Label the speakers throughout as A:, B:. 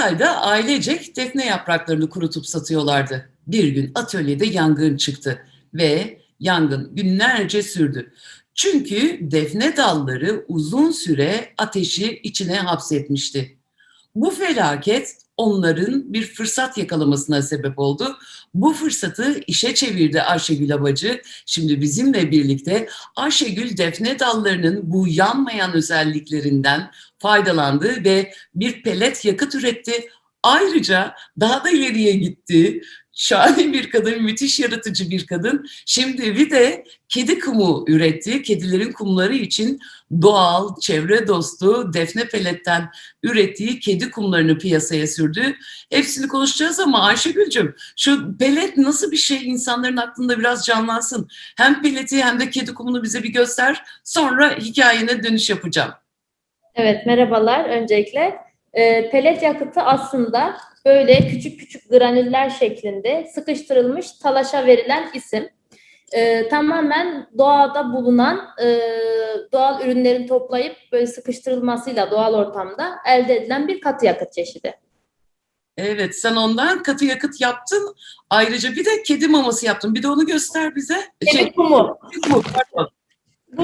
A: Hatay'da ailecek defne yapraklarını kurutup satıyorlardı. Bir gün atölyede yangın çıktı ve yangın günlerce sürdü. Çünkü defne dalları uzun süre ateşi içine hapsetmişti. Bu felaket onların bir fırsat yakalamasına sebep oldu. Bu fırsatı işe çevirdi Ayşegül Abacı. Şimdi bizimle birlikte Ayşegül defne dallarının bu yanmayan özelliklerinden faydalandı ve bir pelet yakıt üretti. Ayrıca daha da ileriye gitti. Şahane bir kadın, müthiş yaratıcı bir kadın. Şimdi bir de kedi kumu üretti. Kedilerin kumları için doğal, çevre dostu, defne peletten ürettiği kedi kumlarını piyasaya sürdü. Hepsini konuşacağız ama Ayşegül'cüm şu pelet nasıl bir şey insanların aklında biraz canlansın. Hem peleti hem de kedi kumunu bize bir göster. Sonra hikayene dönüş yapacağım.
B: Evet, merhabalar öncelikle. E, pelet yakıtı aslında böyle küçük küçük granüller şeklinde sıkıştırılmış talaşa verilen isim. E, tamamen doğada bulunan e, doğal ürünlerin toplayıp böyle sıkıştırılmasıyla doğal ortamda elde edilen bir katı yakıt çeşidi.
A: Evet, sen ondan katı yakıt yaptın. Ayrıca bir de kedi maması yaptın. Bir de onu göster bize.
B: Kedi
A: Şey,
B: kumu.
A: kedi kumu, pardon.
B: Bu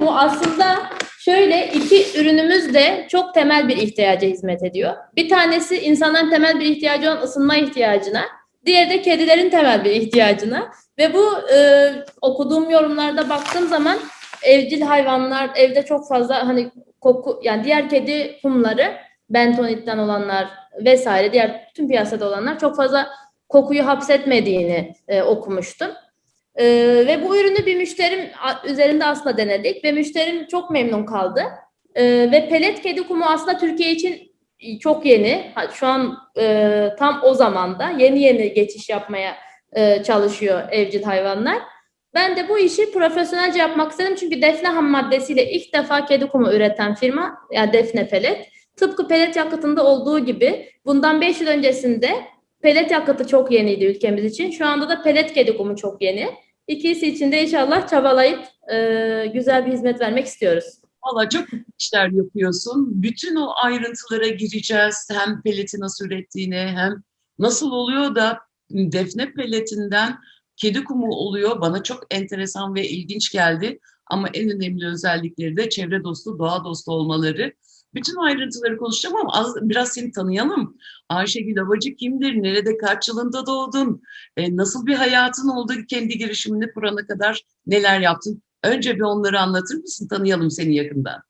B: kumu aslında şöyle iki ürünümüz de çok temel bir ihtiyaca hizmet ediyor. Bir tanesi insanların temel bir ihtiyacı olan ısınma ihtiyacına, diğeri de kedilerin temel bir ihtiyacına. Ve bu e, okuduğum yorumlarda baktığım zaman evcil hayvanlar evde çok fazla hani koku yani diğer kedi kumları bentonitten olanlar vesaire diğer tüm piyasada olanlar çok fazla kokuyu hapsetmediğini e, okumuştum. Ee, ve bu ürünü bir müşterim üzerinde aslında denedik ve müşterim çok memnun kaldı. Ee, ve pelet kedi kumu aslında Türkiye için çok yeni. Şu an e, tam o zamanda yeni yeni geçiş yapmaya e, çalışıyor evcil hayvanlar. Ben de bu işi profesyonelce yapmak istedim çünkü defne ham maddesiyle ilk defa kedi kumu üreten firma yani defne pelet. Tıpkı pelet yakıtında olduğu gibi bundan 5 yıl öncesinde pelet yakıtı çok yeniydi ülkemiz için. Şu anda da pelet kedi kumu çok yeni. İkisi için de inşallah çabalayıp e, güzel bir hizmet vermek istiyoruz.
A: Valla çok işler yapıyorsun. Bütün o ayrıntılara gireceğiz. Hem peleti nasıl ürettiğine hem nasıl oluyor da defne peletinden kedi kumu oluyor. Bana çok enteresan ve ilginç geldi. Ama en önemli özellikleri de çevre dostu, doğa dostu olmaları. Bütün ayrıntıları konuşacağım ama az, biraz seni tanıyalım. Ayşegül Abacı kimdir? Nerede, kaç yılında doğdun? E, nasıl bir hayatın oldu? Kendi girişimini kurana kadar neler yaptın? Önce bir onları anlatır mısın? Tanıyalım seni yakından.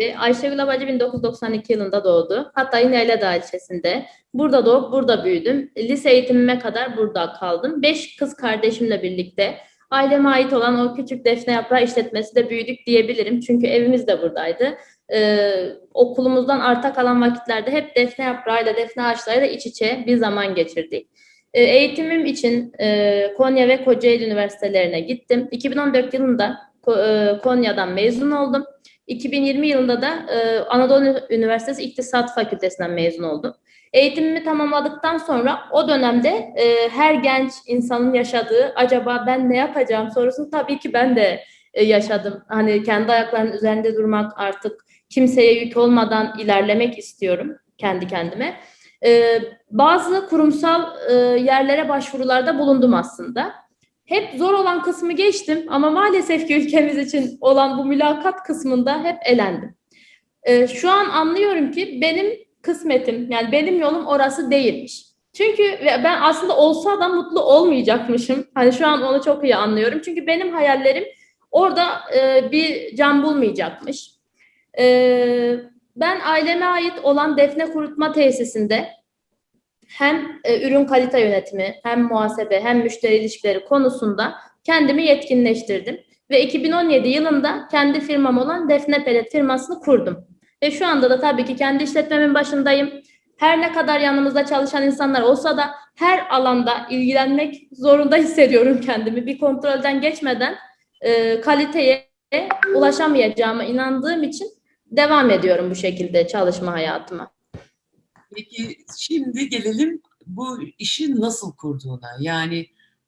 B: Ve Ayşegül Abacı 1992 yılında doğdu. Hatay'ın Yayladağ ilçesinde. Burada doğup burada büyüdüm. Lise eğitimime kadar burada kaldım. Beş kız kardeşimle birlikte aileme ait olan o küçük defne yaprağı işletmesi de büyüdük diyebilirim. Çünkü evimiz de buradaydı. Ee, okulumuzdan arta kalan vakitlerde hep defne yaprağıyla, defne ağaçlarıyla iç içe bir zaman geçirdik. Ee, eğitimim için e, Konya ve Kocaeli Üniversitelerine gittim. 2014 yılında e, Konya'dan mezun oldum. 2020 yılında da e, Anadolu Üniversitesi İktisat Fakültesinden mezun oldum. Eğitimimi tamamladıktan sonra o dönemde e, her genç insanın yaşadığı acaba ben ne yapacağım sorusunu tabii ki ben de e, yaşadım. Hani kendi ayaklarının üzerinde durmak artık kimseye yük olmadan ilerlemek istiyorum kendi kendime. E, bazı kurumsal e, yerlere başvurularda bulundum aslında. Hep zor olan kısmı geçtim ama maalesef ki ülkemiz için olan bu mülakat kısmında hep elendim. Ee, şu an anlıyorum ki benim kısmetim yani benim yolum orası değilmiş. Çünkü ben aslında olsa da mutlu olmayacakmışım. Hani şu an onu çok iyi anlıyorum. Çünkü benim hayallerim orada e, bir can bulmayacakmış. Ee, ben aileme ait olan defne kurutma tesisinde hem e, ürün kalite yönetimi, hem muhasebe, hem müşteri ilişkileri konusunda kendimi yetkinleştirdim. Ve 2017 yılında kendi firmam olan Defne Pelet firmasını kurdum. Ve şu anda da tabii ki kendi işletmemin başındayım. Her ne kadar yanımızda çalışan insanlar olsa da her alanda ilgilenmek zorunda hissediyorum kendimi. Bir kontrolden geçmeden e, kaliteye ulaşamayacağıma inandığım için devam ediyorum bu şekilde çalışma hayatıma.
A: Peki şimdi gelelim bu işi nasıl kurduğuna. Yani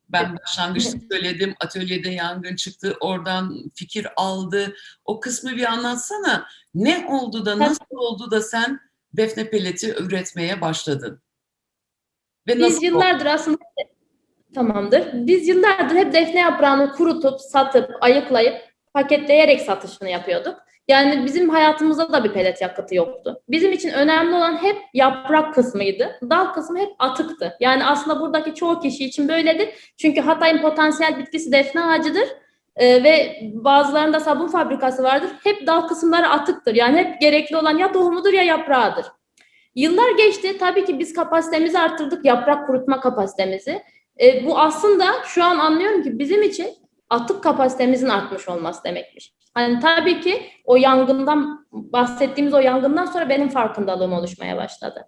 A: ben başlangıçta söyledim, atölyede yangın çıktı, oradan fikir aldı. O kısmı bir anlatsana. Ne oldu da, nasıl oldu da sen defne pelleti üretmeye başladın? Ve
B: Biz
A: nasıl
B: yıllardır aslında tamamdır. Biz yıllardır hep defne yaprağını kurutup, satıp, ayıklayıp, paketleyerek satışını yapıyorduk. Yani bizim hayatımızda da bir pelet yakıtı yoktu. Bizim için önemli olan hep yaprak kısmıydı. Dal kısmı hep atıktı. Yani aslında buradaki çoğu kişi için böyledir. Çünkü Hatay'ın potansiyel bitkisi defne ağacıdır. Ee, ve bazılarında sabun fabrikası vardır. Hep dal kısımları atıktır. Yani hep gerekli olan ya tohumudur ya yaprağıdır. Yıllar geçti. Tabii ki biz kapasitemizi arttırdık. Yaprak kurutma kapasitemizi. E, bu aslında şu an anlıyorum ki bizim için atık kapasitemizin artmış olması demekmiş. Hani tabii ki o yangından bahsettiğimiz o yangından sonra benim farkındalığım oluşmaya başladı.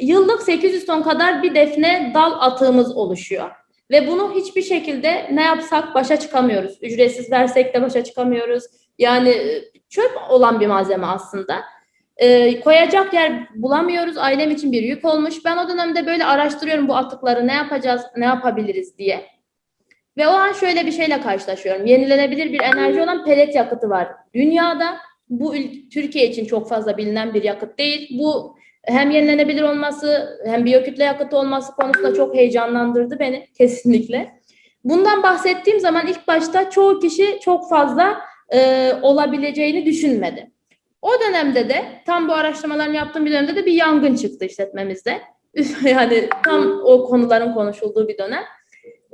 B: Yıllık 800 ton kadar bir defne dal atığımız oluşuyor. Ve bunu hiçbir şekilde ne yapsak başa çıkamıyoruz. Ücretsiz versek de başa çıkamıyoruz. Yani e, çöp olan bir malzeme aslında. E, koyacak yer bulamıyoruz. Ailem için bir yük olmuş. Ben o dönemde böyle araştırıyorum bu atıkları ne yapacağız, ne yapabiliriz diye. Ve o an şöyle bir şeyle karşılaşıyorum. Yenilenebilir bir enerji olan pelet yakıtı var. Dünyada bu Türkiye için çok fazla bilinen bir yakıt değil. Bu hem yenilenebilir olması hem biyokütle yakıtı olması konusunda çok heyecanlandırdı beni kesinlikle. Bundan bahsettiğim zaman ilk başta çoğu kişi çok fazla e, olabileceğini düşünmedi. O dönemde de tam bu araştırmalarını yaptığım bir dönemde de bir yangın çıktı işletmemizde. yani tam o konuların konuşulduğu bir dönem.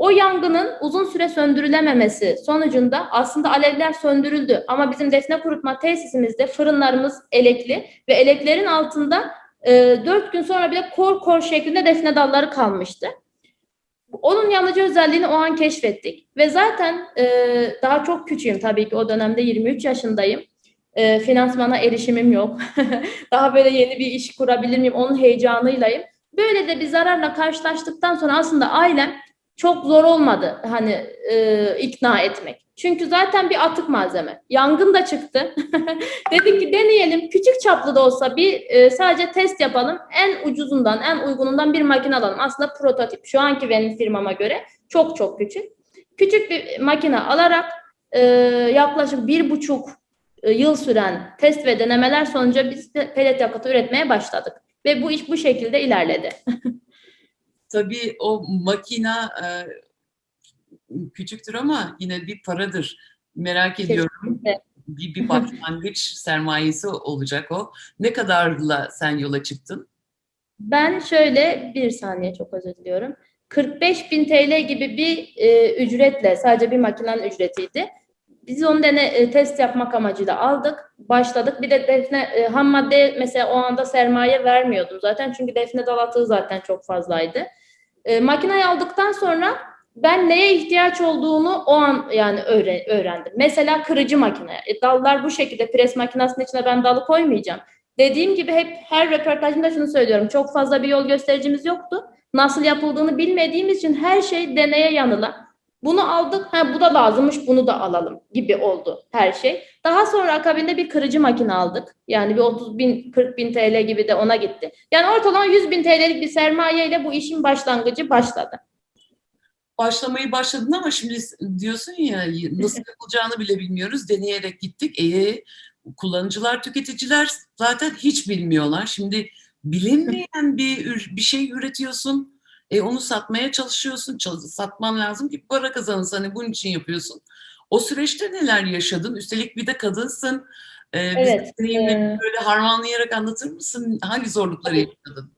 B: O yangının uzun süre söndürülememesi sonucunda aslında alevler söndürüldü. Ama bizim defne kurutma tesisimizde fırınlarımız elekli ve eleklerin altında e, 4 gün sonra bile kor kor şeklinde defne dalları kalmıştı. Onun yanıcı özelliğini o an keşfettik. Ve zaten e, daha çok küçüğüm tabii ki o dönemde 23 yaşındayım. E, finansmana erişimim yok. daha böyle yeni bir iş kurabilir miyim onun heyecanıylayım. Böyle de bir zararla karşılaştıktan sonra aslında ailem çok zor olmadı hani e, ikna etmek. Çünkü zaten bir atık malzeme. Yangın da çıktı. Dedik ki deneyelim. Küçük çaplı da olsa bir e, sadece test yapalım. En ucuzundan, en uygunundan bir makine alalım. Aslında prototip. Şu anki benim firmama göre çok çok küçük. Küçük bir makine alarak e, yaklaşık bir buçuk e, yıl süren test ve denemeler sonucu biz de pelet yakıtı üretmeye başladık. Ve bu iş bu şekilde ilerledi.
A: Tabii o makina e, küçüktür ama yine bir paradır. Merak ediyorum. Bir, bir başlangıç sermayesi olacak o. Ne kadarla sen yola çıktın?
B: Ben şöyle bir saniye çok özür diliyorum. 45 bin TL gibi bir e, ücretle sadece bir makinenin ücretiydi. Biz onu dene, e, test yapmak amacıyla aldık, başladık. Bir de defne e, ham madde mesela o anda sermaye vermiyordum zaten çünkü defne dalatığı zaten çok fazlaydı. E, makineyi aldıktan sonra ben neye ihtiyaç olduğunu o an yani öğre- öğrendim. Mesela kırıcı makine. E, dallar bu şekilde pres makinesinin içine ben dalı koymayacağım. Dediğim gibi hep her röportajımda şunu söylüyorum. Çok fazla bir yol göstericimiz yoktu. Nasıl yapıldığını bilmediğimiz için her şey deneye yanıla. Bunu aldık, ha bu da lazımmış, bunu da alalım gibi oldu her şey. Daha sonra akabinde bir kırıcı makine aldık. Yani bir 30 bin, 40 bin TL gibi de ona gitti. Yani ortalama 100 bin TL'lik bir sermayeyle bu işin başlangıcı başladı.
A: Başlamayı başladın ama şimdi diyorsun ya nasıl yapılacağını bile bilmiyoruz. Deneyerek gittik. E, kullanıccılar, tüketiciler zaten hiç bilmiyorlar. Şimdi bilinmeyen bir bir şey üretiyorsun. E, onu satmaya çalışıyorsun. Çal- satman lazım ki para kazanırsın. Hani bunun için yapıyorsun. O süreçte neler yaşadın? Üstelik bir de kadınsın. E,
B: Evet,
A: deneyimlerini
B: e-
A: böyle harmanlayarak anlatır mısın? Hangi zorlukları yaşadın?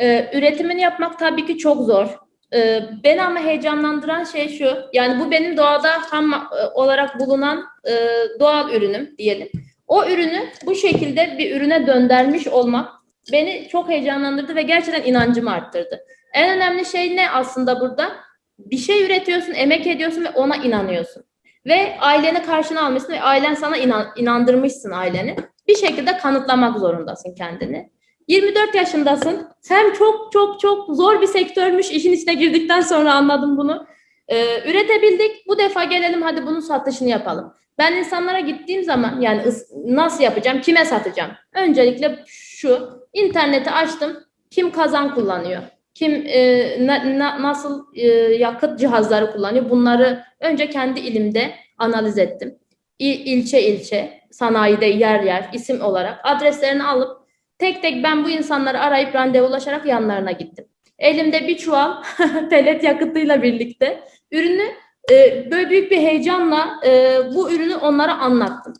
B: Ee, üretimini yapmak tabii ki çok zor. Ee, beni ama heyecanlandıran şey şu, yani bu benim doğada ham e, olarak bulunan e, doğal ürünüm diyelim. O ürünü bu şekilde bir ürüne döndürmüş olmak beni çok heyecanlandırdı ve gerçekten inancımı arttırdı. En önemli şey ne aslında burada? Bir şey üretiyorsun, emek ediyorsun ve ona inanıyorsun. Ve aileni karşına almışsın ve ailen sana inan, inandırmışsın aileni. Bir şekilde kanıtlamak zorundasın kendini. 24 yaşındasın. Sen çok çok çok zor bir sektörmüş. İşin içine girdikten sonra anladım bunu. Ee, üretebildik. Bu defa gelelim hadi bunun satışını yapalım. Ben insanlara gittiğim zaman yani nasıl yapacağım, kime satacağım? Öncelikle şu, interneti açtım. Kim kazan kullanıyor? Kim e, na- na- nasıl e, yakıt cihazları kullanıyor? Bunları önce kendi ilimde analiz ettim. İl, ilçe ilçe, sanayide yer yer, isim olarak adreslerini alıp Tek tek ben bu insanları arayıp randevulaşarak yanlarına gittim. Elimde bir çuval pelet yakıtıyla birlikte ürünü e, böyle büyük bir heyecanla e, bu ürünü onlara anlattım.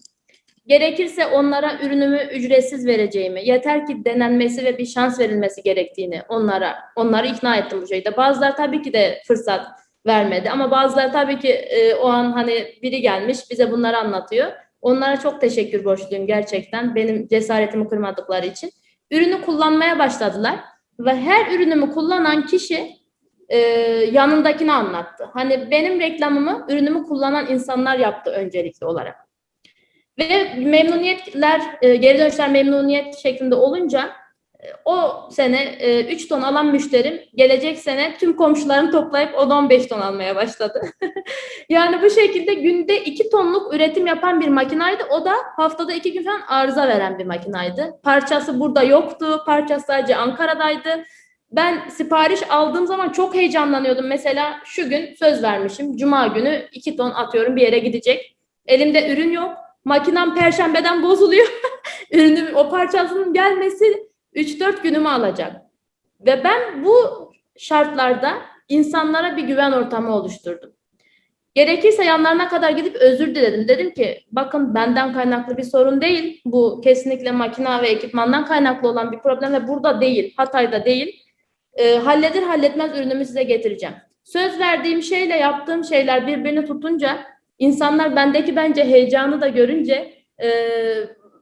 B: Gerekirse onlara ürünümü ücretsiz vereceğimi, yeter ki denenmesi ve bir şans verilmesi gerektiğini onlara onları ikna ettim bu şekilde. Bazıları tabii ki de fırsat vermedi ama bazıları tabii ki e, o an hani biri gelmiş bize bunları anlatıyor. Onlara çok teşekkür borçluyum gerçekten benim cesaretimi kırmadıkları için. Ürünü kullanmaya başladılar ve her ürünümü kullanan kişi e, yanındakini anlattı. Hani benim reklamımı, ürünümü kullanan insanlar yaptı öncelikli olarak. Ve memnuniyetler, e, geri dönüşler memnuniyet şeklinde olunca e, o sene 3 ton alan müşterim gelecek sene tüm komşularını toplayıp 10-15 ton almaya başladı. yani bu şekilde günde 2 tonluk üretim yapan bir makinaydı. O da haftada 2 gün falan arıza veren bir makinaydı. Parçası burada yoktu. Parçası sadece Ankara'daydı. Ben sipariş aldığım zaman çok heyecanlanıyordum. Mesela şu gün söz vermişim. Cuma günü 2 ton atıyorum bir yere gidecek. Elimde ürün yok. Makinem perşembeden bozuluyor. Ürünüm o parçasının gelmesi 3-4 günümü alacak. Ve ben bu şartlarda insanlara bir güven ortamı oluşturdum. Gerekirse yanlarına kadar gidip özür diledim. Dedim ki bakın benden kaynaklı bir sorun değil. Bu kesinlikle makina ve ekipmandan kaynaklı olan bir problem ve burada değil, Hatay'da değil. E, halleder halletmez ürünümü size getireceğim. Söz verdiğim şeyle yaptığım şeyler birbirini tutunca insanlar bendeki bence heyecanı da görünce e,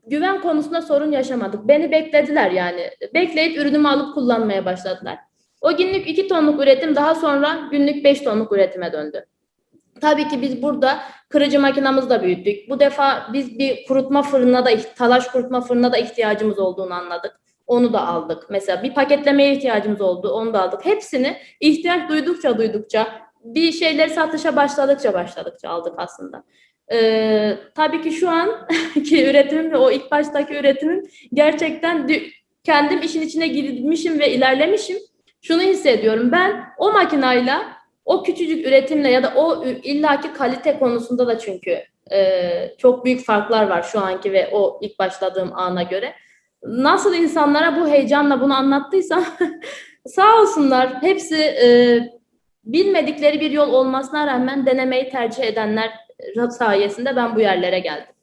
B: güven konusunda sorun yaşamadık. Beni beklediler yani. Bekleyip ürünümü alıp kullanmaya başladılar. O günlük 2 tonluk üretim daha sonra günlük 5 tonluk üretime döndü. Tabii ki biz burada kırıcı makinamızı da büyüttük. Bu defa biz bir kurutma fırınına da, talaş kurutma fırınına da ihtiyacımız olduğunu anladık. Onu da aldık. Mesela bir paketlemeye ihtiyacımız oldu. Onu da aldık. Hepsini ihtiyaç duydukça duydukça bir şeyleri satışa başladıkça başladıkça aldık aslında. Ee, tabii ki şu an ki üretimim ve o ilk baştaki üretimim gerçekten kendim işin içine girmişim ve ilerlemişim. Şunu hissediyorum ben o makinayla o küçücük üretimle ya da o illaki kalite konusunda da çünkü e, çok büyük farklar var şu anki ve o ilk başladığım ana göre. Nasıl insanlara bu heyecanla bunu anlattıysam sağ olsunlar hepsi e, bilmedikleri bir yol olmasına rağmen denemeyi tercih edenler sayesinde ben bu yerlere geldim.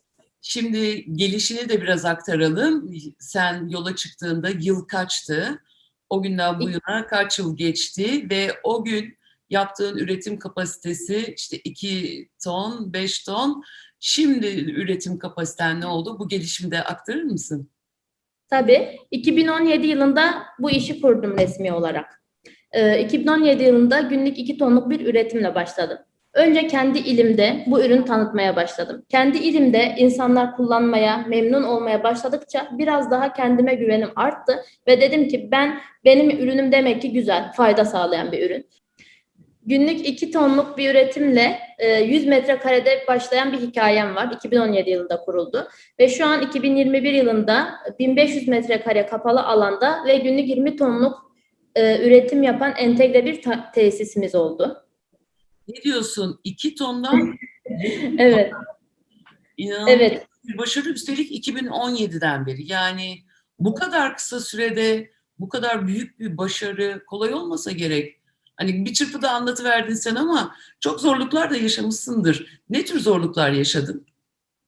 A: Şimdi gelişini de biraz aktaralım. Sen yola çıktığında yıl kaçtı? O günden bu yana kaç yıl geçti ve o gün yaptığın üretim kapasitesi işte 2 ton, 5 ton. Şimdi üretim kapasiten ne oldu? Bu gelişimi de aktarır mısın?
B: Tabii. 2017 yılında bu işi kurdum resmi olarak. Ee, 2017 yılında günlük 2 tonluk bir üretimle başladım. Önce kendi ilimde bu ürün tanıtmaya başladım. Kendi ilimde insanlar kullanmaya, memnun olmaya başladıkça biraz daha kendime güvenim arttı ve dedim ki ben benim ürünüm demek ki güzel, fayda sağlayan bir ürün. Günlük 2 tonluk bir üretimle 100 e, metrekarede başlayan bir hikayem var. 2017 yılında kuruldu. Ve şu an 2021 yılında 1500 metrekare kapalı alanda ve günlük 20 tonluk e, üretim yapan entegre bir tesisimiz oldu.
A: Ne diyorsun? 2 tondan
B: Evet.
A: İnanılmaz evet. bir başarı üstelik 2017'den beri. Yani bu kadar kısa sürede bu kadar büyük bir başarı kolay olmasa gerek. Hani bir çırpıda anlatıverdin sen ama çok zorluklar da yaşamışsındır. Ne tür zorluklar yaşadın?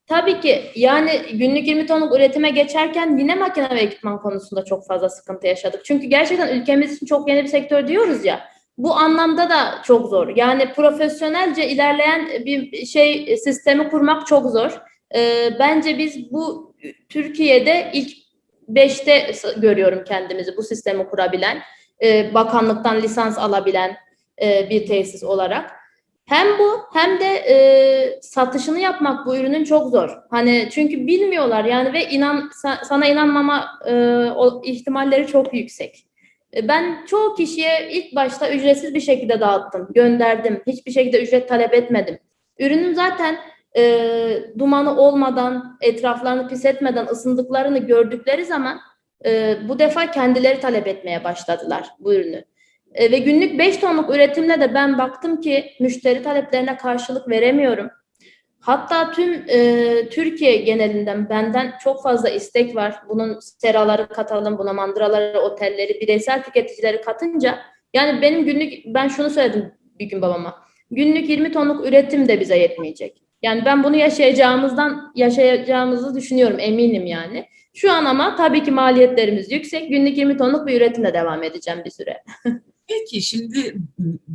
B: Tabii ki yani günlük 20 tonluk üretime geçerken yine makine ve ekipman konusunda çok fazla sıkıntı yaşadık. Çünkü gerçekten ülkemiz için çok yeni bir sektör diyoruz ya. Bu anlamda da çok zor. Yani profesyonelce ilerleyen bir şey sistemi kurmak çok zor. Ee, bence biz bu Türkiye'de ilk beşte görüyorum kendimizi bu sistemi kurabilen e, bakanlıktan lisans alabilen e, bir tesis olarak. Hem bu hem de e, satışını yapmak bu ürünün çok zor. Hani çünkü bilmiyorlar yani ve inan sana inanmama e, o ihtimalleri çok yüksek. E, ben çoğu kişiye ilk başta ücretsiz bir şekilde dağıttım, gönderdim. Hiçbir şekilde ücret talep etmedim. Ürünüm zaten e, dumanı olmadan, etraflarını pis etmeden ısındıklarını gördükleri zaman e, bu defa kendileri talep etmeye başladılar bu ürünü. E, ve günlük 5 tonluk üretimle de ben baktım ki müşteri taleplerine karşılık veremiyorum. Hatta tüm e, Türkiye genelinden benden çok fazla istek var. Bunun seraları katalım, buna mandıraları, otelleri, bireysel tüketicileri katınca yani benim günlük ben şunu söyledim bir gün babama. Günlük 20 tonluk üretim de bize yetmeyecek. Yani ben bunu yaşayacağımızdan yaşayacağımızı düşünüyorum eminim yani. Şu an ama tabii ki maliyetlerimiz yüksek. Günlük 20 tonluk bir üretimle devam edeceğim bir süre.
A: Peki şimdi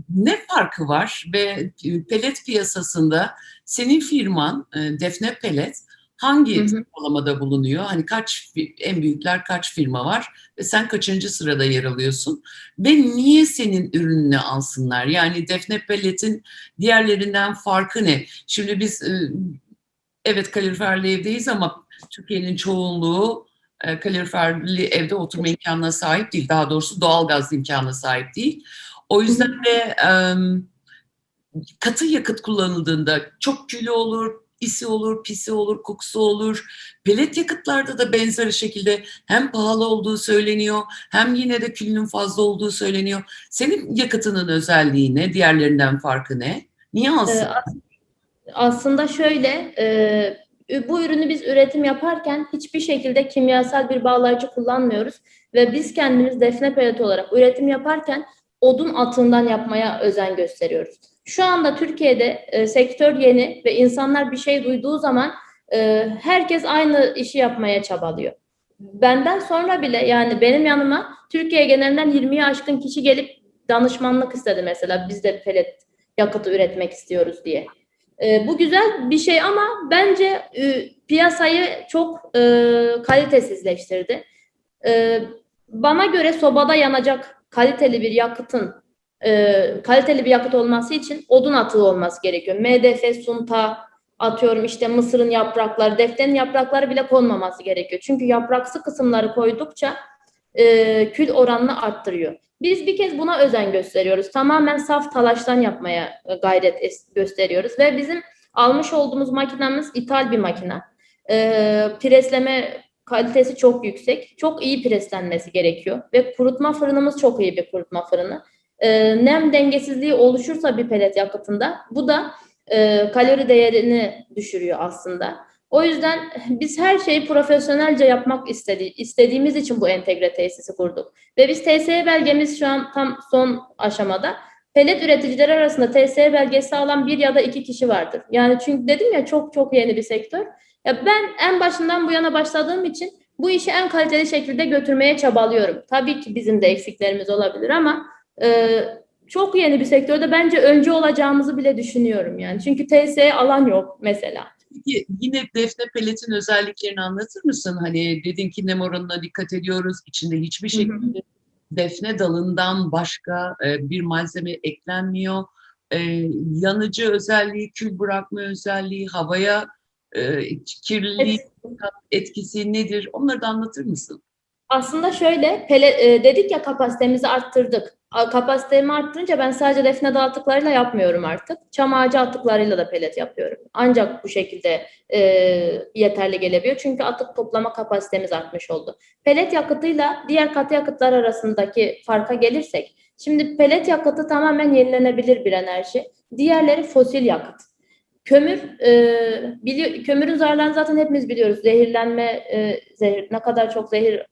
A: ne farkı var ve pelet piyasasında senin firman e, Defne Pelet hangi sıralamada bulunuyor? Hani kaç en büyükler kaç firma var ve sen kaçıncı sırada yer alıyorsun? Ve niye senin ürününü alsınlar? Yani Defne Pelet'in diğerlerinden farkı ne? Şimdi biz e, evet kaloriferli evdeyiz ama Türkiye'nin çoğunluğu e, kaloriferli evde oturma imkanına sahip değil. Daha doğrusu doğal gaz imkanına sahip değil. O yüzden de katı yakıt kullanıldığında çok külü olur, isi olur, pisi olur, kokusu olur. Pelet yakıtlarda da benzer şekilde hem pahalı olduğu söyleniyor hem yine de külünün fazla olduğu söyleniyor. Senin yakıtının özelliği ne? Diğerlerinden farkı ne? Niye
B: Ee,
A: alsın?
B: as- aslında şöyle, e, bu ürünü biz üretim yaparken hiçbir şekilde kimyasal bir bağlayıcı kullanmıyoruz ve biz kendimiz defne peleti olarak üretim yaparken odun atığından yapmaya özen gösteriyoruz. Şu anda Türkiye'de e, sektör yeni ve insanlar bir şey duyduğu zaman e, herkes aynı işi yapmaya çabalıyor. Benden sonra bile yani benim yanıma Türkiye genelinden 20'yi aşkın kişi gelip danışmanlık istedi mesela biz de pelet yakıtı üretmek istiyoruz diye. E, bu güzel bir şey ama bence e, piyasayı çok e, kalitesizleştirdi. E, bana göre sobada yanacak kaliteli bir yakıtın e, kaliteli bir yakıt olması için odun atığı olması gerekiyor. MDF, sunta, atıyorum işte mısırın yaprakları, defnenin yaprakları bile konmaması gerekiyor. Çünkü yapraksı kısımları koydukça e, kül oranını arttırıyor. Biz bir kez buna özen gösteriyoruz. Tamamen saf talaştan yapmaya e, gayret gösteriyoruz ve bizim almış olduğumuz makinamız ithal bir makina. E, presleme kalitesi çok yüksek. Çok iyi preslenmesi gerekiyor ve kurutma fırınımız çok iyi bir kurutma fırını. E, nem dengesizliği oluşursa bir pelet yakıtında bu da e, kalori değerini düşürüyor aslında. O yüzden biz her şeyi profesyonelce yapmak istedi, istediğimiz için bu entegre tesisi kurduk. Ve biz TSE belgemiz şu an tam son aşamada. Pelet üreticileri arasında TSE belgesi alan bir ya da iki kişi vardır. Yani çünkü dedim ya çok çok yeni bir sektör. Ya ben en başından bu yana başladığım için bu işi en kaliteli şekilde götürmeye çabalıyorum. Tabii ki bizim de eksiklerimiz olabilir ama e, çok yeni bir sektörde bence önce olacağımızı bile düşünüyorum yani. Çünkü TSE alan yok mesela.
A: Peki yine defne peletin özelliklerini anlatır mısın? Hani dedin ki nem oranına dikkat ediyoruz. İçinde hiçbir
B: Hı hı.
A: şekilde defne dalından başka e, bir malzeme eklenmiyor. E, yanıcı özelliği, kül bırakma özelliği, havaya e, kirliliği etkisi nedir? Onları da anlatır mısın?
B: Aslında şöyle pele, e, dedik ya kapasitemizi arttırdık. Kapasitemi arttırınca ben sadece defne dağ atıklarıyla yapmıyorum artık. Çam ağacı atıklarıyla da pelet yapıyorum. Ancak bu şekilde e, yeterli gelebiliyor. Çünkü atık toplama kapasitemiz artmış oldu. Pelet yakıtıyla diğer katı yakıtlar arasındaki farka gelirsek. Şimdi pelet yakıtı tamamen yenilenebilir bir enerji. Diğerleri fosil yakıt. Kömür, e, bili- kömürün zararlarını zaten hepimiz biliyoruz. Zehirlenme, e, zehir, ne kadar çok zehir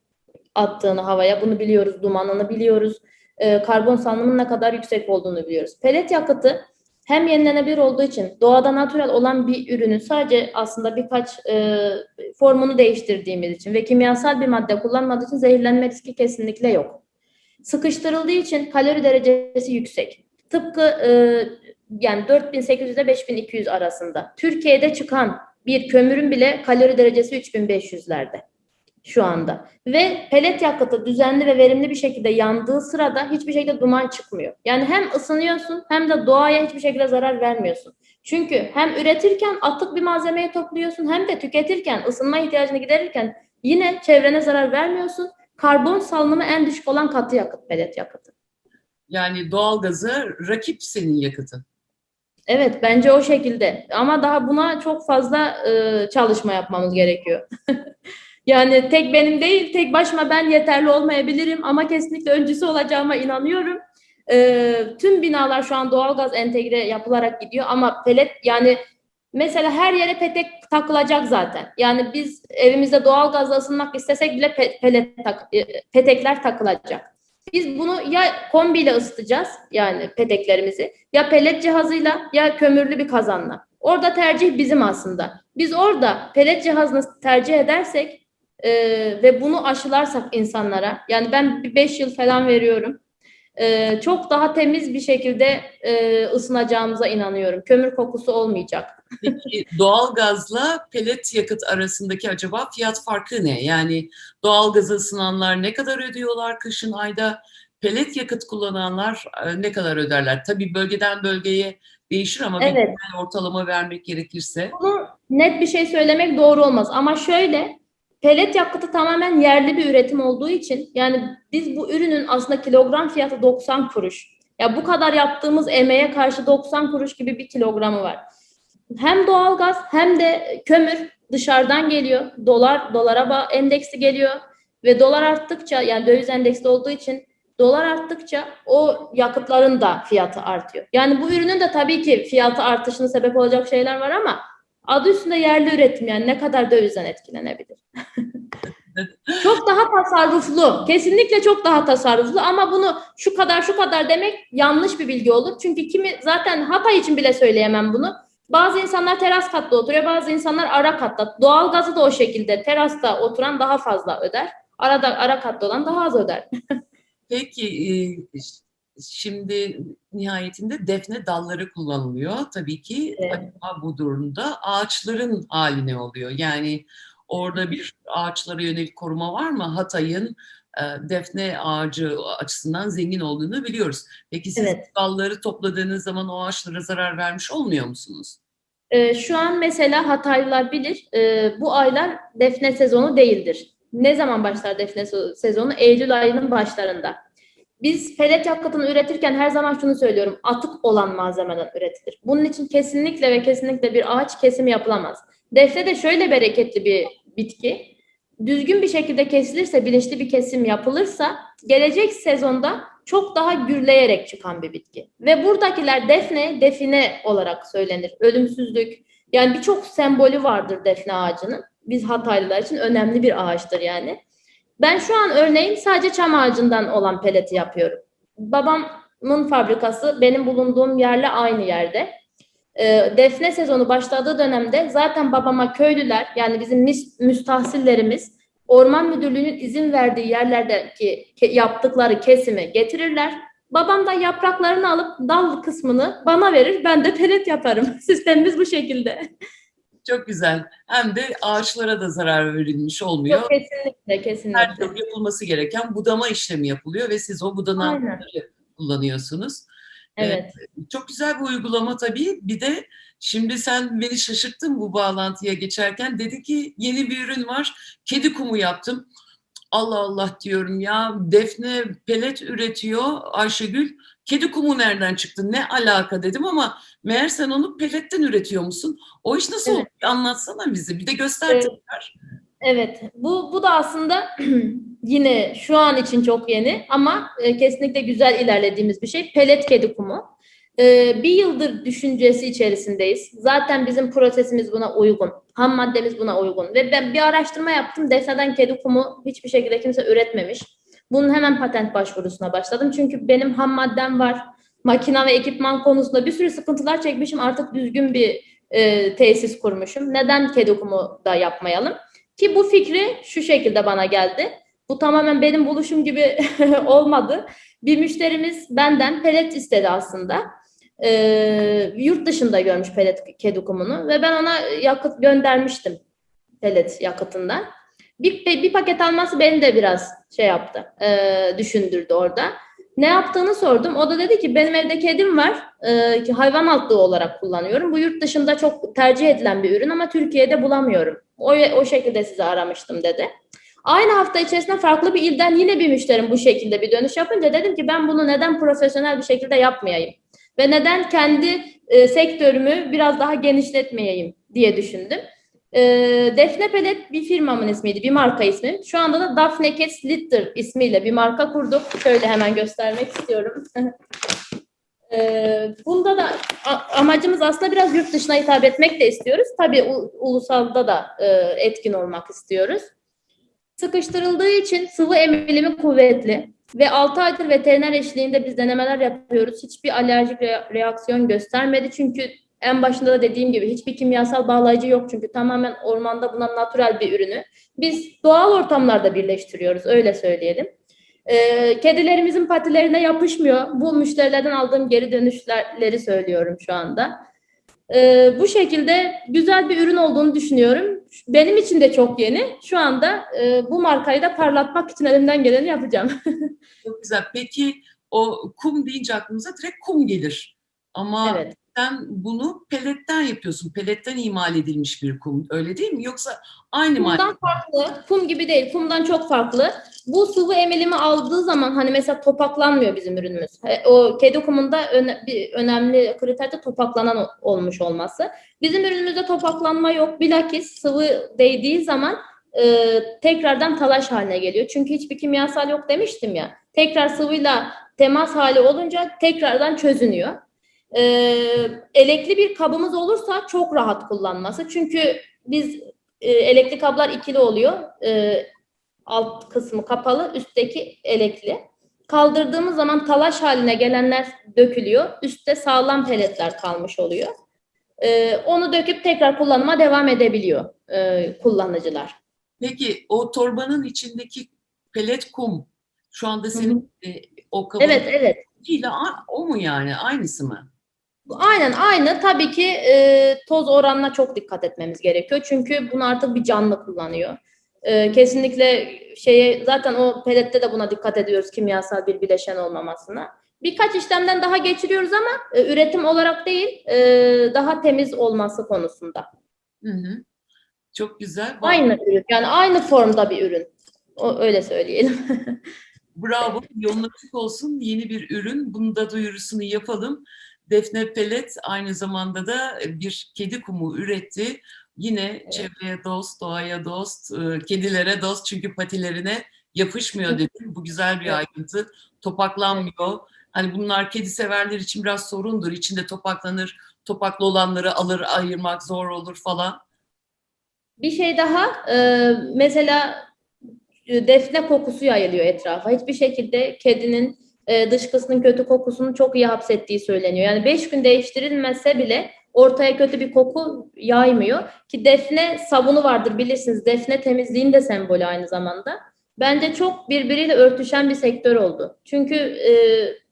B: attığını havaya bunu biliyoruz, dumanını biliyoruz, e, karbon salınımının ne kadar yüksek olduğunu biliyoruz. Pelet yakıtı hem yenilenebilir olduğu için doğada natürel olan bir ürünün sadece aslında birkaç e, formunu değiştirdiğimiz için ve kimyasal bir madde kullanmadığı için zehirlenme riski kesinlikle yok. Sıkıştırıldığı için kalori derecesi yüksek. Tıpkı e, yani 4800 ile 5200 arasında. Türkiye'de çıkan bir kömürün bile kalori derecesi 3500'lerde şu anda. Ve pelet yakıtı düzenli ve verimli bir şekilde yandığı sırada hiçbir şekilde duman çıkmıyor. Yani hem ısınıyorsun hem de doğaya hiçbir şekilde zarar vermiyorsun. Çünkü hem üretirken atık bir malzemeyi topluyorsun hem de tüketirken, ısınma ihtiyacını giderirken yine çevrene zarar vermiyorsun. Karbon salınımı en düşük olan katı yakıt, pelet yakıtı.
A: Yani doğalgaza rakip senin yakıtın.
B: Evet, bence o şekilde. Ama daha buna çok fazla e, çalışma yapmamız gerekiyor. Yani tek benim değil, tek başıma ben yeterli olmayabilirim ama kesinlikle öncüsü olacağıma inanıyorum. Ee, tüm binalar şu an doğalgaz entegre yapılarak gidiyor ama pelet yani Mesela her yere petek takılacak zaten. Yani biz evimizde doğal gazla ısınmak istesek bile pe- pelet tak- e, petekler takılacak. Biz bunu ya kombiyle ısıtacağız yani peteklerimizi ya pelet cihazıyla ya kömürlü bir kazanla. Orada tercih bizim aslında. Biz orada pelet cihazını tercih edersek e, ve bunu aşılarsak insanlara yani ben bir 5 yıl falan veriyorum. e, çok daha temiz bir şekilde e, ısınacağımıza inanıyorum. Kömür kokusu olmayacak.
A: Peki doğalgazla pelet yakıt arasındaki acaba fiyat farkı ne? Yani doğalgaza ısınanlar ne kadar ödüyorlar kışın ayda? Pelet yakıt kullananlar e, ne kadar öderler? Tabii bölgeden bölgeye değişir ama bir
B: Evet.
A: genel ortalama vermek gerekirse.
B: Bunu net bir şey söylemek doğru olmaz ama şöyle pelet yakıtı tamamen yerli bir üretim olduğu için yani biz bu ürünün aslında kilogram fiyatı 90 kuruş. Ya bu kadar yaptığımız emeğe karşı 90 kuruş gibi bir kilogramı var. Hem doğalgaz hem de kömür dışarıdan geliyor. Dolar dolara endeksi geliyor ve dolar arttıkça yani döviz endeksli olduğu için dolar arttıkça o yakıtların da fiyatı artıyor. Yani bu ürünün de tabii ki fiyatı artışına sebep olacak şeyler var ama adı üstünde yerli üretim yani ne kadar dövizden etkilenebilir. çok daha tasarruflu. Kesinlikle çok daha tasarruflu ama bunu şu kadar şu kadar demek yanlış bir bilgi olur. Çünkü kimi zaten Hatay için bile söyleyemem bunu. Bazı insanlar teras katta oturuyor, bazı insanlar ara katta. Doğalgazı da o şekilde terasta oturan daha fazla öder. Arada ara katta olan daha az öder.
A: Peki e, şimdi nihayetinde defne dalları kullanılıyor. Tabii ki
B: Evet.
A: bu durumda ağaçların hali ne oluyor? Yani orada bir ağaçlara yönelik koruma var mı? Hatay'ın e, defne ağacı açısından zengin olduğunu biliyoruz. Peki siz
B: Evet.
A: dalları topladığınız zaman o ağaçlara zarar vermiş olmuyor musunuz?
B: Ee, şu an mesela Hataylılar bilir, e, bu aylar defne sezonu değildir. Ne zaman başlar defne se- sezonu? Eylül ayının başlarında. Biz pelet yakıtını üretirken her zaman şunu söylüyorum, atık olan malzemeden üretilir. Bunun için kesinlikle ve kesinlikle bir ağaç kesimi yapılamaz. Defne de şöyle bereketli bir bitki. Düzgün bir şekilde kesilirse, bilinçli bir kesim yapılırsa gelecek sezonda çok daha gürleyerek çıkan bir bitki. Ve buradakiler defne, define olarak söylenir. Ölümsüzlük. Yani birçok sembolü vardır defne ağacının. Biz Hataylılar için önemli bir ağaçtır yani. Ben şu an örneğin sadece çam ağacından olan peleti yapıyorum. Babamın fabrikası benim bulunduğum yerle aynı yerde. Ee, defne sezonu başladığı dönemde zaten babama köylüler yani bizim müstahsillerimiz Orman Müdürlüğü'nün izin verdiği yerlerdeki yaptıkları kesimi getirirler. Babam da yapraklarını alıp dal kısmını bana verir. Ben de pelet yaparım. Sistemimiz bu şekilde.
A: Çok güzel. Hem de ağaçlara da zarar verilmiş olmuyor.
B: Yok, kesinlikle,
A: Her
B: kesinlikle.
A: türlü yapılması gereken budama işlemi yapılıyor ve siz o budananları kullanıyorsunuz.
B: Evet.
A: Çok güzel bir uygulama tabii. Bir de şimdi sen beni şaşırttın bu bağlantıya geçerken. Dedi ki yeni bir ürün var. Kedi kumu yaptım. Allah Allah diyorum ya. Defne pelet üretiyor Ayşegül. Kedi kumu nereden çıktı? Ne alaka dedim ama meğer sen onu peletten üretiyor musun? O iş nasıl
B: Evet.
A: oluyor? Anlatsana bize. Bir de göster
B: Evet.
A: tekrar.
B: Evet, bu bu da aslında yine şu an için çok yeni ama e, kesinlikle güzel ilerlediğimiz bir şey. Pelet kedi kumu. E, bir yıldır düşüncesi içerisindeyiz. Zaten bizim prosesimiz buna uygun. Ham maddemiz buna uygun. Ve ben bir araştırma yaptım. Defneden kedi kumu hiçbir şekilde kimse üretmemiş. Bunun hemen patent başvurusuna başladım. Çünkü benim ham maddem var. Makina ve ekipman konusunda bir sürü sıkıntılar çekmişim. Artık düzgün bir e, tesis kurmuşum. Neden kedi kumu da yapmayalım? Ki bu fikri şu şekilde bana geldi. Bu tamamen benim buluşum gibi olmadı. Bir müşterimiz benden pelet istedi aslında. Ee, yurt dışında görmüş pelet kedi kumunu ve ben ona yakıt göndermiştim pelet yakıtından. Bir, bir paket alması beni de biraz şey yaptı, e, düşündürdü orada. Ne yaptığını sordum. O da dedi ki benim evde kedim var. e, ki hayvan altlığı olarak kullanıyorum. Bu yurt dışında çok tercih edilen bir ürün ama Türkiye'de bulamıyorum. O, o şekilde sizi aramıştım dedi. Aynı hafta içerisinde farklı bir ilden yine bir müşterim bu şekilde bir dönüş yapınca dedim ki ben bunu neden profesyonel bir şekilde yapmayayım? Ve neden kendi e, sektörümü biraz daha genişletmeyeyim diye düşündüm. E, Defne Pelet bir firmamın ismiydi, bir marka ismi. Şu anda da Daphne Cats Litter ismiyle bir marka kurduk. Şöyle hemen göstermek istiyorum. Ee, bunda da amacımız aslında biraz yurt dışına hitap etmek de istiyoruz. Tabii u- ulusalda da e, etkin olmak istiyoruz. Sıkıştırıldığı için sıvı emilimi kuvvetli ve 6 aydır veteriner eşliğinde biz denemeler yapıyoruz. Hiçbir alerjik re- reaksiyon göstermedi. Çünkü en başında da dediğim gibi hiçbir kimyasal bağlayıcı yok. Çünkü tamamen ormanda bulunan natürel bir ürünü. Biz doğal ortamlarda birleştiriyoruz öyle söyleyelim. Ee, kedilerimizin patilerine yapışmıyor. Bu müşterilerden aldığım geri dönüşleri söylüyorum şu anda. Ee, bu şekilde güzel bir ürün olduğunu düşünüyorum. Benim için de çok yeni. Şu anda e, bu markayı da parlatmak için elimden geleni yapacağım.
A: Çok güzel. Peki o kum deyince aklımıza direkt kum gelir. Ama
B: evet.
A: Sen bunu peletten yapıyorsun. Peletten imal edilmiş bir kum. Öyle değil mi? Yoksa aynı.
B: Kumdan farklı, kum gibi değil, kumdan çok farklı. Bu sıvı emilimi aldığı zaman hani mesela topaklanmıyor bizim ürünümüz. O kedi kumunda öne- bir önemli kriter de topaklanan olmuş olması. Bizim ürünümüzde topaklanma yok. Bilakis sıvı değdiği zaman e, tekrardan talaş haline geliyor. Çünkü hiçbir kimyasal yok demiştim ya. Tekrar sıvıyla temas hali olunca tekrardan çözünüyor. E, elekli bir kabımız olursa çok rahat kullanması. Çünkü biz e, elekli kablar ikili oluyor. E, alt kısmı kapalı, üstteki elekli. Kaldırdığımız zaman talaş haline gelenler dökülüyor. Üstte sağlam peletler kalmış oluyor. E, onu döküp tekrar kullanıma devam edebiliyor e, kullanıcılar.
A: Peki o torbanın içindeki pelet kum şu anda
B: Hı
A: senin e, o kabın
B: Evet, evet.
A: a- o mu yani? Aynısı mı?
B: Aynen aynı. Tabii ki e, toz oranına çok dikkat etmemiz gerekiyor. Çünkü bunu artık bir canlı kullanıyor. E, kesinlikle şeye zaten o pelette de buna dikkat ediyoruz kimyasal bir bileşen olmamasına. Birkaç işlemden daha geçiriyoruz ama e, üretim olarak değil, e, daha temiz olması konusunda.
A: Hı hı. Çok güzel.
B: Aynı ürün, yani aynı formda bir ürün. O, öyle söyleyelim.
A: Bravo. Yolun açık olsun. Yeni bir ürün. Bunu da duyurusunu yapalım. Defne Pellet aynı zamanda da bir kedi kumu üretti. Yine çevreye dost, doğaya dost, e, kedilere dost çünkü patilerine yapışmıyor dedim. Bu güzel bir
B: Evet.
A: ayrıntı. Topaklanmıyor. Hani bunlar kedi severler için biraz sorundur. İçinde topaklanır. Topaklı olanları alır ayırmak zor olur falan.
B: Bir şey daha, e, mesela e, defne kokusu yayılıyor etrafa. Hiçbir şekilde kedinin e, dışkısının kötü kokusunu çok iyi hapsettiği söyleniyor. Yani beş gün değiştirilmese bile ortaya kötü bir koku yaymıyor. Ki defne sabunu vardır bilirsiniz. Defne temizliğin de sembolü aynı zamanda. Bence çok birbiriyle örtüşen bir sektör oldu. Çünkü e,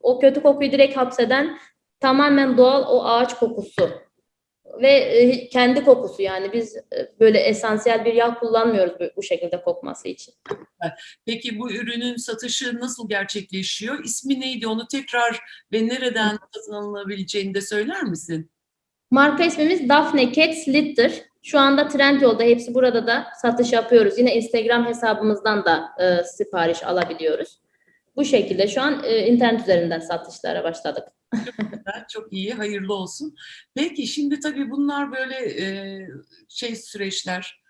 B: o kötü kokuyu direkt hapseden tamamen doğal o ağaç kokusu ve e, kendi kokusu yani biz e, böyle esansiyel bir yağ kullanmıyoruz bu, bu şekilde kokması için.
A: Peki bu ürünün satışı nasıl gerçekleşiyor? İsmi neydi? Onu tekrar ve nereden satın alınabileceğini de söyler misin?
B: Marka ismimiz Daphne Cats Litter. Şu anda Trendyol'da hepsi burada da satış yapıyoruz. Yine Instagram hesabımızdan da e, sipariş alabiliyoruz. Bu şekilde şu an e, internet üzerinden satışlara başladık.
A: Güzel, Çok iyi, hayırlı olsun. Peki şimdi tabii bunlar böyle e, şey süreçler,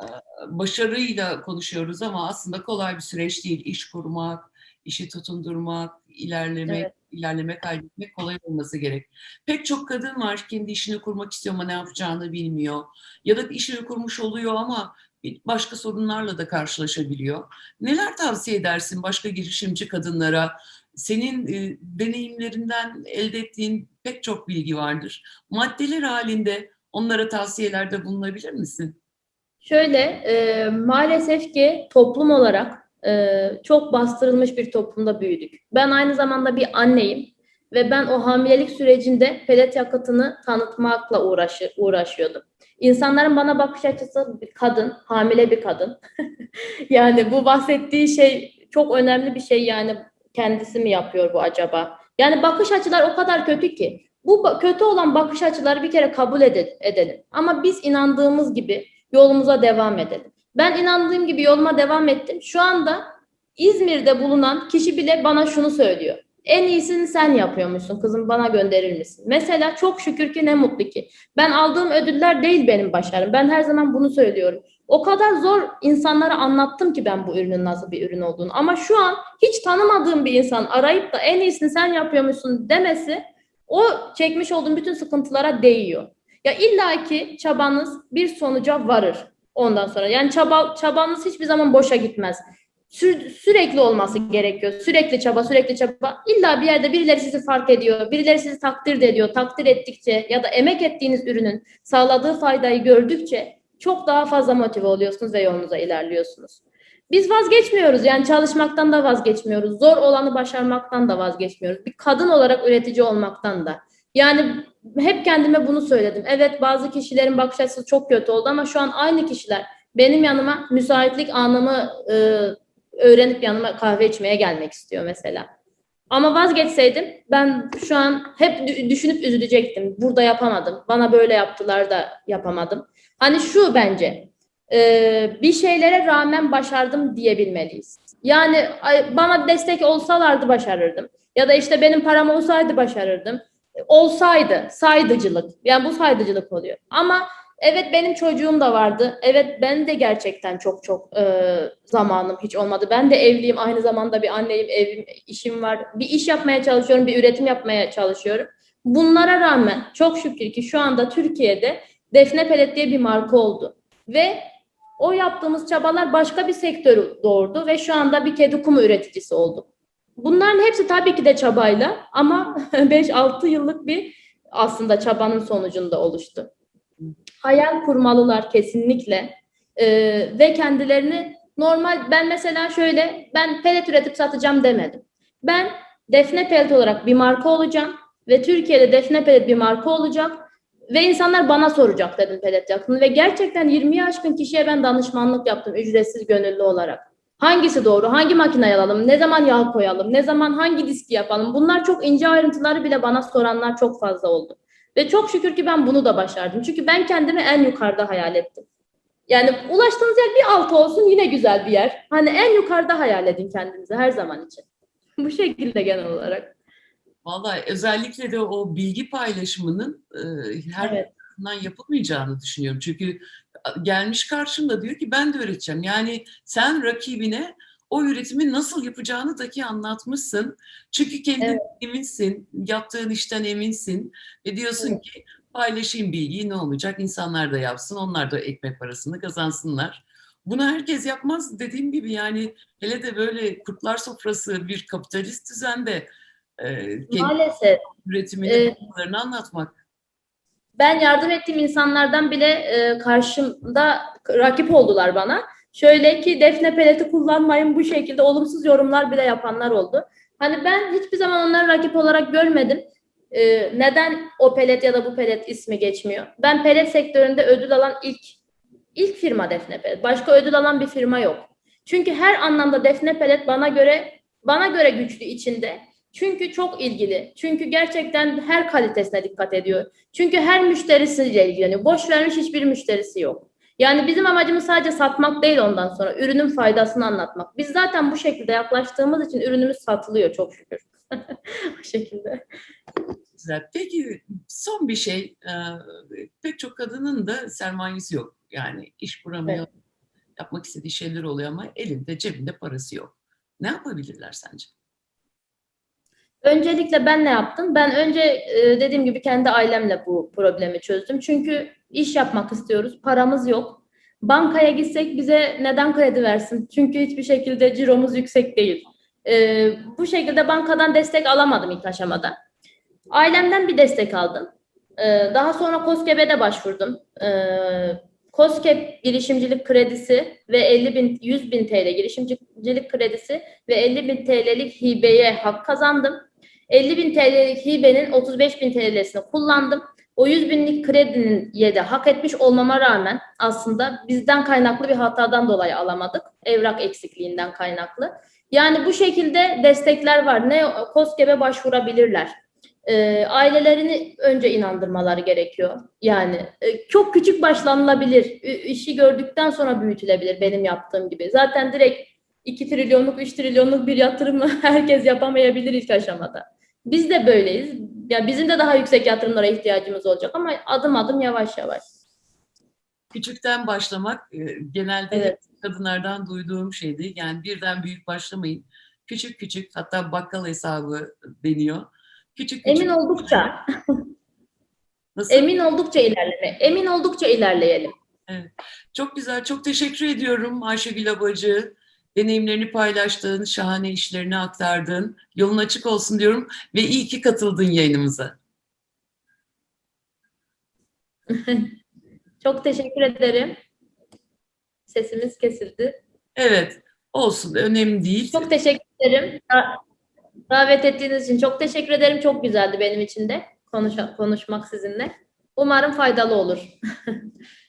A: e, başarıyla konuşuyoruz ama aslında kolay bir süreç değil. İş kurmak, işi tutundurmak, ilerlemek,
B: Evet.
A: ilerleme kaydetmek kolay olması gerek. Pek çok kadın var kendi işini kurmak istiyor ama ne yapacağını bilmiyor. Ya da işini kurmuş oluyor ama başka sorunlarla da karşılaşabiliyor. Neler tavsiye edersin başka girişimci kadınlara? Senin e, deneyimlerinden elde ettiğin pek çok bilgi vardır. Maddeler halinde onlara tavsiyelerde bulunabilir misin?
B: Şöyle e, maalesef ki toplum olarak e, çok bastırılmış bir toplumda büyüdük. Ben aynı zamanda bir anneyim ve ben o hamilelik sürecinde pelet yakıtını tanıtmakla uğraşı, uğraşıyordum. İnsanların bana bakış açısı bir kadın, hamile bir kadın. yani bu bahsettiği şey çok önemli bir şey yani kendisi mi yapıyor bu acaba? Yani bakış açılar o kadar kötü ki. Bu kötü olan bakış açıları bir kere kabul ede- edelim. Ama biz inandığımız gibi yolumuza devam edelim. Ben inandığım gibi yoluma devam ettim. Şu anda İzmir'de bulunan kişi bile bana şunu söylüyor. En iyisini sen yapıyormuşsun kızım bana gönderir misin? Mesela çok şükür ki ne mutlu ki. Ben aldığım ödüller değil benim başarım. Ben her zaman bunu söylüyorum. O kadar zor insanlara anlattım ki ben bu ürünün nasıl bir ürün olduğunu. Ama şu an hiç tanımadığım bir insan arayıp da en iyisini sen yapıyormuşsun demesi o çekmiş olduğum bütün sıkıntılara değiyor. Ya illaki çabanız bir sonuca varır ondan sonra. Yani çaba, çabanız hiçbir zaman boşa gitmez. Sür- sürekli olması gerekiyor. Sürekli çaba, sürekli çaba. İlla bir yerde birileri sizi fark ediyor, birileri sizi takdir ediyor. Takdir ettikçe ya da emek ettiğiniz ürünün sağladığı faydayı gördükçe çok daha fazla motive oluyorsunuz ve yolunuza ilerliyorsunuz. Biz vazgeçmiyoruz yani çalışmaktan da vazgeçmiyoruz. Zor olanı başarmaktan da vazgeçmiyoruz. Bir kadın olarak üretici olmaktan da. Yani hep kendime bunu söyledim. Evet bazı kişilerin bakış açısı çok kötü oldu ama şu an aynı kişiler benim yanıma müsaitlik anımı e, öğrenip yanıma kahve içmeye gelmek istiyor mesela. Ama vazgeçseydim ben şu an hep dü- düşünüp üzülecektim. Burada yapamadım. Bana böyle yaptılar da yapamadım. Hani şu bence e, bir şeylere rağmen başardım diyebilmeliyiz. Yani bana destek olsalardı başarırdım. Ya da işte benim param olsaydı başarırdım. Olsaydı saydıcılık. Yani bu saydıcılık oluyor. Ama evet benim çocuğum da vardı. Evet ben de gerçekten çok çok e, zamanım hiç olmadı. Ben de evliyim. Aynı zamanda bir anneyim. Evim, işim var. Bir iş yapmaya çalışıyorum. Bir üretim yapmaya çalışıyorum. Bunlara rağmen çok şükür ki şu anda Türkiye'de Defne Pelet diye bir marka oldu. Ve o yaptığımız çabalar başka bir sektörü doğurdu ve şu anda bir kedi kumu üreticisi olduk. Bunların hepsi tabii ki de çabayla ama 5-6 yıllık bir aslında çabanın sonucunda oluştu. Hayal kurmalılar kesinlikle Ee, ve kendilerini normal ben mesela şöyle ben pelet üretip satacağım demedim. Ben Defne Pelet olarak bir marka olacağım ve Türkiye'de Defne Pelet bir marka olacak ve insanlar bana soracak dedim pelet yakını ve gerçekten 20'yi aşkın kişiye ben danışmanlık yaptım ücretsiz gönüllü olarak. Hangisi doğru? Hangi makineyi alalım? Ne zaman yağ koyalım? Ne zaman hangi diski yapalım? Bunlar çok ince ayrıntıları bile bana soranlar çok fazla oldu. Ve çok şükür ki ben bunu da başardım. Çünkü ben kendimi en yukarıda hayal ettim. Yani ulaştığınız yer bir altı olsun yine güzel bir yer. Hani en yukarıda hayal edin kendinizi her zaman için. Bu şekilde genel olarak.
A: Vallahi özellikle de o bilgi paylaşımının e, her
B: Evet.
A: tarafından yapılmayacağını düşünüyorum. Çünkü gelmiş karşımda diyor ki ben de öğreteceğim. Yani sen rakibine o üretimi nasıl yapacağını dahi anlatmışsın. Çünkü kendin
B: Evet.
A: eminsin, yaptığın işten eminsin ve diyorsun
B: Evet.
A: ki paylaşayım bilgiyi ne olacak? İnsanlar da yapsın, onlar da ekmek parasını kazansınlar. Bunu herkes yapmaz dediğim gibi yani hele de böyle kurtlar sofrası bir kapitalist düzende e,
B: Maalesef
A: üretimini, yapılarını anlatmak.
B: ben yardım ettiğim insanlardan bile e, karşımda rakip oldular bana. Şöyle ki defne peleti kullanmayın bu şekilde olumsuz yorumlar bile yapanlar oldu. Hani ben hiçbir zaman onları rakip olarak görmedim. E, neden o pelet ya da bu pelet ismi geçmiyor? Ben pelet sektöründe ödül alan ilk ilk firma Defne Pelet. Başka ödül alan bir firma yok. Çünkü her anlamda Defne Pelet bana göre bana göre güçlü içinde. Çünkü çok ilgili. Çünkü gerçekten her kalitesine dikkat ediyor. Çünkü her müşterisiyle ilgileniyor. Boş vermiş hiçbir müşterisi yok. Yani bizim amacımız sadece satmak değil ondan sonra. Ürünün faydasını anlatmak. Biz zaten bu şekilde yaklaştığımız için ürünümüz satılıyor çok şükür. bu şekilde.
A: Güzel. Peki son bir şey, e, pek çok kadının da sermayesi yok. Yani iş kuramıyor, yapmak istediği şeyler oluyor ama elinde cebinde parası yok. Ne yapabilirler sence?
B: Öncelikle ben ne yaptım? Ben önce e, dediğim gibi kendi ailemle bu problemi çözdüm. Çünkü iş yapmak istiyoruz, paramız yok. Bankaya gitsek bize neden kredi versin? Çünkü hiçbir şekilde ciromuz yüksek değil. E, bu şekilde bankadan destek alamadım ilk aşamada. Ailemden bir destek aldım. E, daha sonra KOSGEB'e başvurdum. E, girişimcilik kredisi ve 50 bin, 100 bin TL girişimcilik kredisi ve 50 bin TL'lik hibeye hak kazandım. 50 bin TL'lik hibenin 35 bin TL'sini kullandım. O 100 binlik kredinin de hak etmiş olmama rağmen aslında bizden kaynaklı bir hatadan dolayı alamadık. Evrak eksikliğinden kaynaklı. Yani bu şekilde destekler var. Ne KOSGEB'e başvurabilirler. E, ailelerini önce inandırmaları gerekiyor. Yani e, çok küçük başlanılabilir. Ü- işi gördükten sonra büyütülebilir benim yaptığım gibi. Zaten direkt 2 trilyonluk, 3 trilyonluk bir yatırımı herkes yapamayabilir ilk aşamada. Biz de böyleyiz. Ya bizim de daha yüksek yatırımlara ihtiyacımız olacak ama adım adım yavaş yavaş.
A: Küçükten başlamak e, genelde
B: Evet.
A: kadınlardan duyduğum şeydi. Yani birden büyük başlamayın. Küçük küçük hatta bakkal hesabı deniyor. Küçük küçük.
B: Emin oldukça,
A: Nasıl?
B: emin oldukça ilerleme, emin oldukça ilerleyelim.
A: Çok güzel. Çok teşekkür ediyorum Ayşegül Abacı. Deneyimlerini paylaştın, şahane işlerini aktardın. Yolun açık olsun diyorum ve iyi ki katıldın yayınımıza.
B: Çok teşekkür ederim. Sesimiz kesildi.
A: Evet, olsun. Önemli değil.
B: Çok teşekkür ederim. Da- Davet ettiğiniz için çok teşekkür ederim. Çok güzeldi benim için de konuş konuşmak sizinle. Umarım faydalı olur.